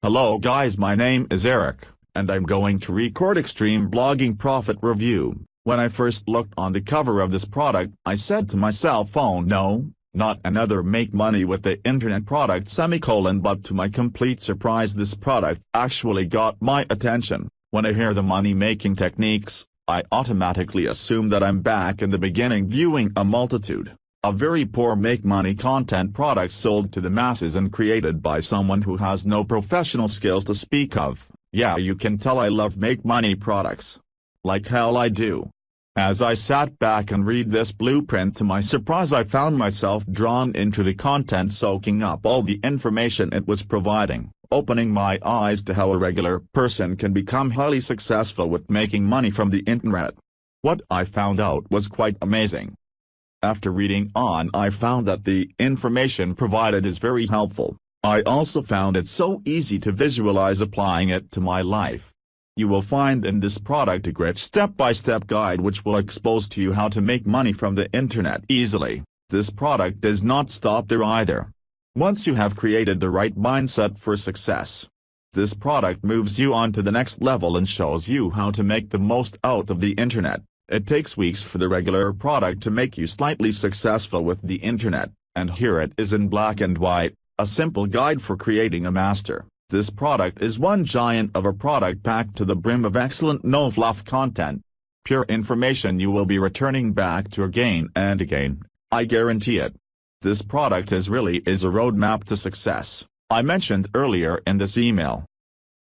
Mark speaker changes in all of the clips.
Speaker 1: Hello guys my name is Eric, and I'm going to record Extreme Blogging Profit Review. When I first looked on the cover of this product I said to myself oh no, not another make money with the internet product semicolon but to my complete surprise this product actually got my attention. When I hear the money making techniques, I automatically assume that I'm back in the beginning viewing a multitude a very poor make-money content product sold to the masses and created by someone who has no professional skills to speak of. Yeah you can tell I love make-money products. Like hell I do. As I sat back and read this blueprint to my surprise I found myself drawn into the content soaking up all the information it was providing, opening my eyes to how a regular person can become highly successful with making money from the internet. What I found out was quite amazing. After reading on I found that the information provided is very helpful. I also found it so easy to visualize applying it to my life. You will find in this product a great step-by-step -step guide which will expose to you how to make money from the internet easily. This product does not stop there either. Once you have created the right mindset for success, this product moves you on to the next level and shows you how to make the most out of the internet. It takes weeks for the regular product to make you slightly successful with the internet, and here it is in black and white, a simple guide for creating a master. This product is one giant of a product packed to the brim of excellent no-fluff content. Pure information you will be returning back to again and again, I guarantee it. This product is really is a roadmap to success, I mentioned earlier in this email.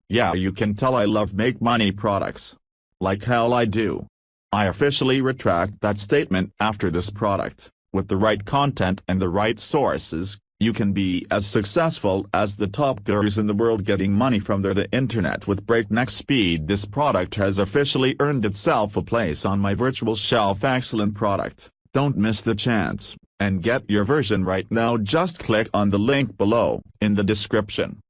Speaker 1: Yeah you can tell I love make money products. Like hell I do. I officially retract that statement after this product. With the right content and the right sources, you can be as successful as the top gurus in the world getting money from their the internet with breakneck speed. This product has officially earned itself a place on my virtual shelf excellent product. Don't miss the chance, and get your version right now just click on the link below, in the description.